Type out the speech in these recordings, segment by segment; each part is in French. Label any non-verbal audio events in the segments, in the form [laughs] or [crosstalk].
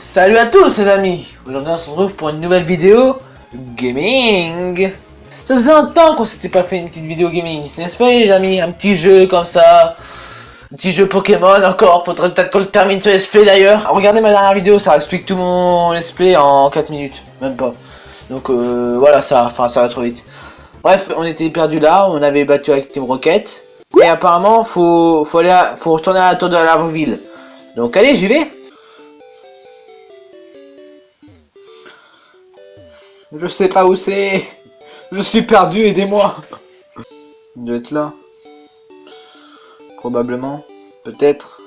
Salut à tous les amis Aujourd'hui on se retrouve pour une nouvelle vidéo gaming Ça faisait un temps qu'on s'était pas fait une petite vidéo gaming, n'est-ce pas les amis? Un petit jeu comme ça, un petit jeu Pokémon encore, faudrait peut-être qu'on le termine ce SP d'ailleurs. Regardez ma dernière vidéo, ça explique tout mon SP en 4 minutes, même pas. Donc euh, voilà, ça, enfin ça va trop vite. Bref, on était perdu là, on avait battu avec Team Rocket. Et apparemment, faut, faut, aller faut retourner à la tour de la ville. Donc allez, j'y vais Je sais pas où c'est. Je suis perdu, aidez-moi. Il doit être là. Probablement. Peut-être.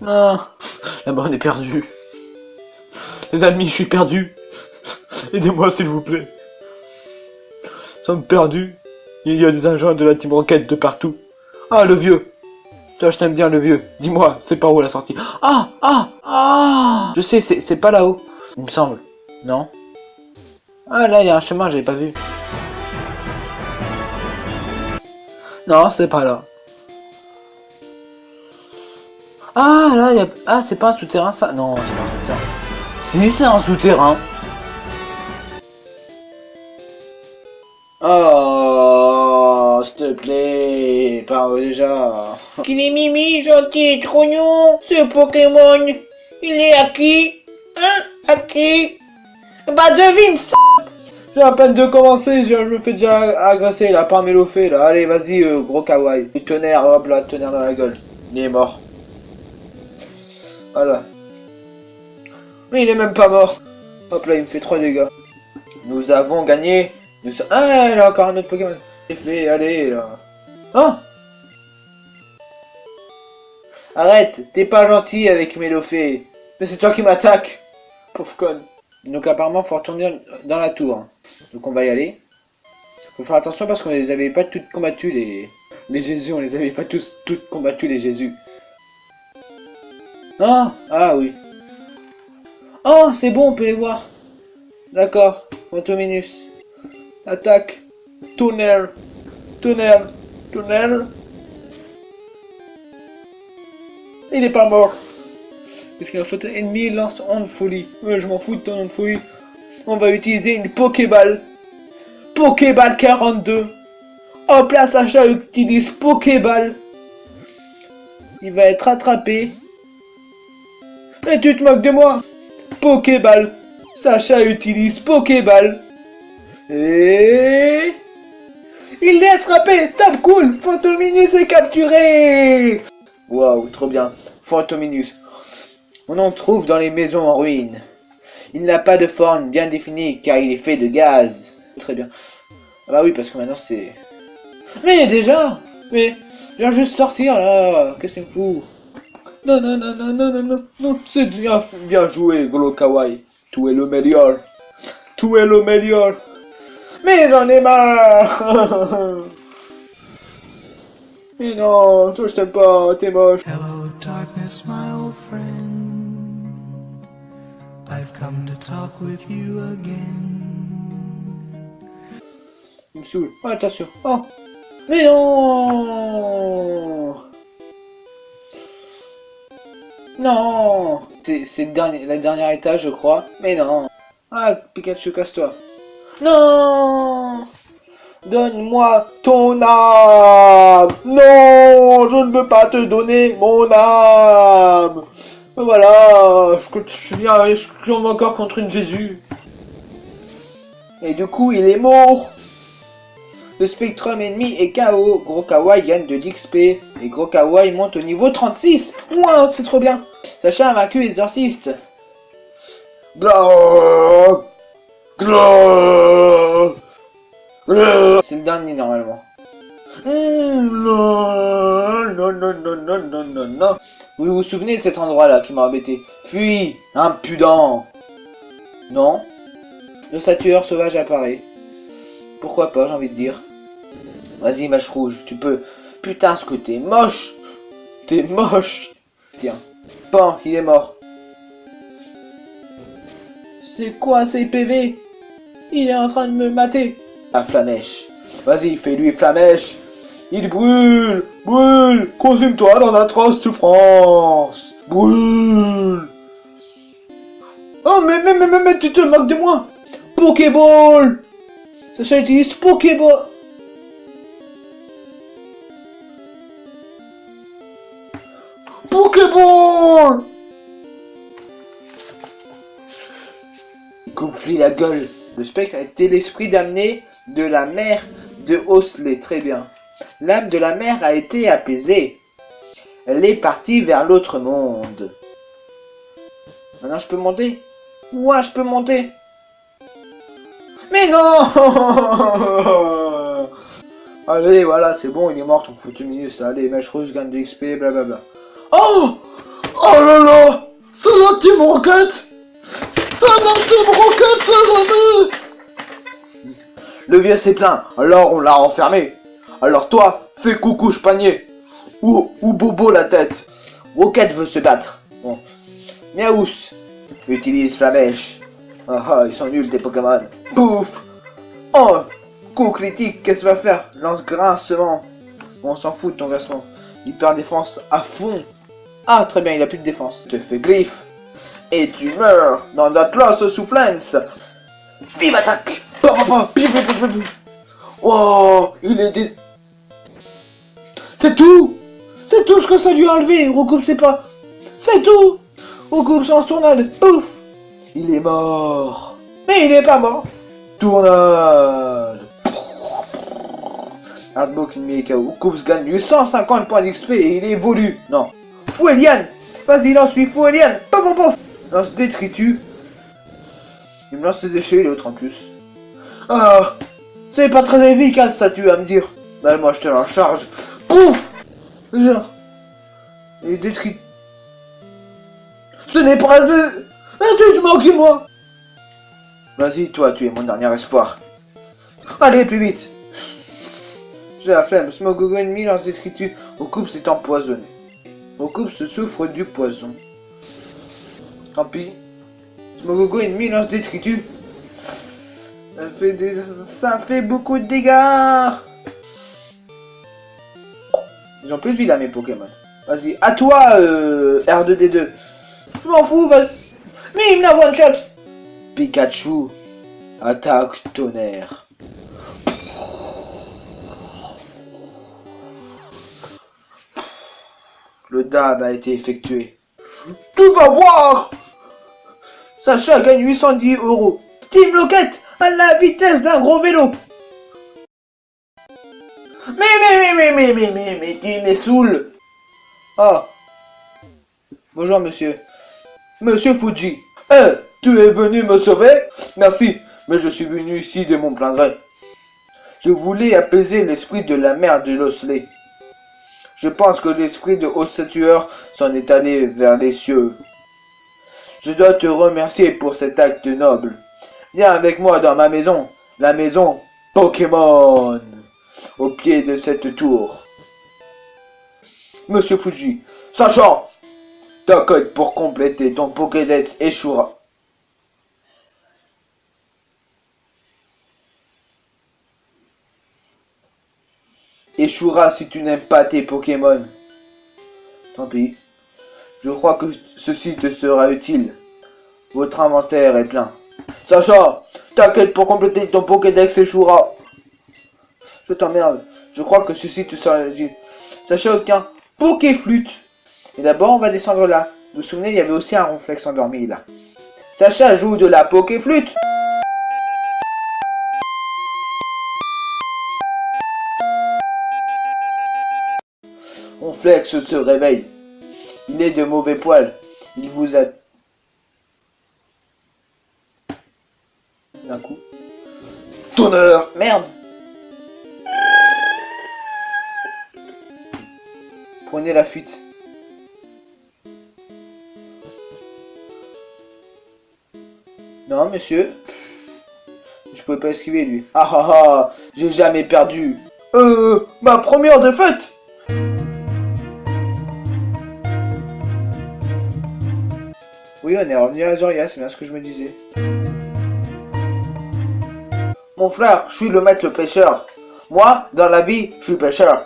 Non. Là-bas, est perdu. Les amis, je suis perdu. Aidez-moi, s'il vous plaît. Nous sommes perdus. Il y a des agents de la Team Rocket de partout. Ah, le vieux. Toi, je t'aime bien, le vieux. Dis-moi, c'est par où la sortie Ah Ah Ah Je sais, c'est pas là-haut. Il me semble. Non ah là, il y a un chemin, j'avais pas vu. Non, c'est pas là. Ah là, il y a... Ah, c'est pas un souterrain ça Non, c'est pas un souterrain. Si, c'est un souterrain. Oh, s'il te plaît, par déjà. Qu'il est mimi, gentil, trognon, ce Pokémon. Il est à qui? Hein? À qui? Bah devine ça à peine de commencer, je me fais déjà agresser là, par Mélofé là. Allez, vas-y, euh, gros kawaii. Le tonnerre, hop là, tonnerre dans la gueule. Il est mort. Voilà. Mais il est même pas mort. Hop là, il me fait 3 dégâts. Nous avons gagné. Nous Ah, là, encore un autre Pokémon. Fait, allez, là. Oh Arrête, t'es pas gentil avec Mélofé. Mais c'est toi qui m'attaques. Pauvre con. Donc apparemment, faut retourner dans la tour. Donc on va y aller. Faut faire attention parce qu'on les avait pas toutes combattues, les, les Jésus. On les avait pas tous toutes combattues, les Jésus. Ah Ah oui. Oh, c'est bon, on peut les voir. D'accord. Fantominus. Attaque. Tonnerre. Tonnerre. Tonnerre. Il est pas mort. Parce a fait ennemi lance onde folie. je m'en fous de ton onde folie. On va utiliser une Pokéball. Pokéball 42. Hop là, Sacha utilise Pokéball. Il va être attrapé. Et tu te moques de moi Pokéball. Sacha utilise Pokéball. Et... Il est attrapé Top cool Fantominus est capturé Waouh, trop bien. Fantominus. On en trouve dans les maisons en ruine. Il n'a pas de forme bien définie car il est fait de gaz. Très bien. Ah bah oui, parce que maintenant c'est... Mais déjà Mais je viens juste sortir là Qu'est-ce qu'il me fout Non, non, non, non, non, non, non, non, c'est bien, bien joué, Golo Kawaii. Tu es le meilleur. Tu es le meilleur. Mais j'en ai marre [laughs] Mais non, toi je t'aime pas, t'es moche. Hello darkness, my old friend. Come to talk with you again. Il me saoule. Oh, attention. Oh Mais non Non C'est le dernier, la dernière étage, je crois. Mais non Ah, Pikachu, casse-toi. Non Donne-moi ton âme Non Je ne veux pas te donner mon âme voilà, je, viens, je tombe encore contre une Jésus. Et du coup, il est mort. Le Spectrum ennemi est KO. Gros Kawaii gagne de l'XP. Et Gros Kawaii monte au niveau 36. Wow, c'est trop bien. Sacha a vaincu l'exorciste. C'est le dernier normalement. Non, non, non, non, non, non, non. Vous vous souvenez de cet endroit-là qui m'a embêté? Fuis, impudent Non? Le satureur sauvage apparaît. Pourquoi pas, j'ai envie de dire. Vas-y, mâche rouge, tu peux. Putain, ce que t'es moche T'es moche Tiens. Pan, il est mort. C'est quoi ces PV Il est en train de me mater. La flamèche. Vas-y, fais-lui flamèche il brûle Brûle Consume-toi dans d'atroces souffrances Brûle Non, mais, mais, mais, mais, mais tu te moques de moi Pokéball Sacha utilise Pokéball Pokéball Coupe-lui la gueule. Le spectre été l'esprit d'amener de la mer de Osley. Très bien. L'âme de la mer a été apaisée. Elle est partie vers l'autre monde. Maintenant, je peux monter? Ouais, je peux monter. Mais non [laughs] Allez, voilà, c'est bon, il est mort, ton foutu minus. Allez, mèche rouge, gagne de XP, blablabla. Oh Oh là là C'est la team rocket C'est la team rocket, les amis Le vieux s'est plaint, alors on l'a enfermé. Alors toi, fais coucou panier. Ou, ou bobo la tête. Rocket veut se battre. Bon. Miaous. Utilise Flamèche. Ah ah, ils sont nuls tes Pokémon. Pouf Oh Coup critique, qu'est-ce que va faire? Lance grincement. On s'en fout de ton versement. Hyper défense à fond. Ah, très bien, il a plus de défense. Te fais griffe. Et tu meurs dans Atlas Soufflance. Vive attaque Oh Il est dé... C'est tout C'est tout ce que ça lui a enlevé Recoupe c'est pas... C'est tout Recoupe sans tournade Pouf Il est mort Mais il est pas mort Tournade Hardbook ennemi KO. Coups gagne 850 points d'XP et il évolue. Non. Fouelian Vas-y, lance-lui, Fouelian Paf, paf, paf Lance détritus. Il me lance des déchets, l'autre en plus. Ah C'est pas très efficace ça, tu vas me dire. Ben moi je te la charge. Pouf Genre. Et détruit. Ce n'est pas de... Tu te moques de moi Vas-y, toi, tu es mon dernier espoir. Allez, plus vite J'ai la flemme. Smogogo ennemi lance des Au coupe, c'est empoisonné. Au coupe se souffre du poison. Tant pis. Smogogo ennemi lance détritus. Ça fait, des... ça fait beaucoup de dégâts Ils ont plus de vie là mes Pokémon. Vas-y, à toi euh, R2D2. Je m'en fous, vas-y. Mais il me la one shot Pikachu, attaque tonnerre. Le dab a été effectué. Tu vas voir Sacha gagne 810 euros. Team Locket à la vitesse d'un gros vélo. Mais, mais, mais, mais, mais, mais, mais, mais, me. Ah. Bonjour, monsieur. Monsieur Fuji. Eh, tu es venu me sauver? Merci, mais je suis venu ici de mon plein gré. Je voulais apaiser l'esprit de la mère de l'Osley. Je pense que l'esprit de Ostatueur s'en est allé vers les cieux. Je dois te remercier pour cet acte noble. Viens avec moi dans ma maison, la maison Pokémon, au pied de cette tour. Monsieur Fuji, sachant, ta code pour compléter ton Pokédex échouera. Échouera si tu n'aimes pas tes Pokémon. Tant pis. Je crois que ceci te sera utile. Votre inventaire est plein. Sacha, t'inquiète pour compléter ton Pokédex échouera. Je t'emmerde. Je crois que ceci te sera utile. Sacha obtient Pokéflute. Et d'abord, on va descendre là. Vous vous souvenez, il y avait aussi un ronflex endormi là. Sacha joue de la Pokéflute. Ronflex se réveille. Il est de mauvais poil. Il vous a... D'un coup. Tonnerre Merde La fuite. Non, monsieur. Je pouvais pas esquiver, lui. Ah ah ah J'ai jamais perdu. Euh, ma première défaite Oui, on est revenu à Zoria, c'est bien ce que je me disais. Mon frère, je suis le maître le pêcheur. Moi, dans la vie, je suis pêcheur.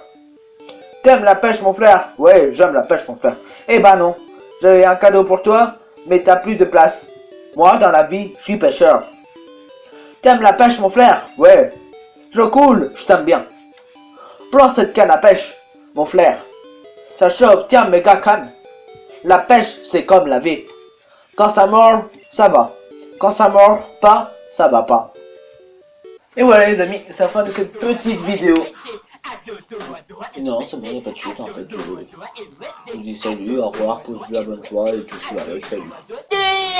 T'aimes la pêche, mon frère? Ouais, j'aime la pêche, mon frère. Eh ben non. J'avais un cadeau pour toi, mais t'as plus de place. Moi, dans la vie, je suis pêcheur. T'aimes la pêche, mon frère? Ouais. Je coule, je t'aime bien. Prends cette canne à pêche, mon frère. Chope, tiens, méga canne. La pêche, c'est comme la vie. Quand ça mord, ça va. Quand ça mord pas, ça va pas. Et voilà les amis, c'est la fin de cette petite vidéo. Non, c'est bon, il n'y a pas de chute en fait. Je, vous dis salut, au revoir, pouce bleu, abonne-toi et tout ça. Allez, salut. Eh,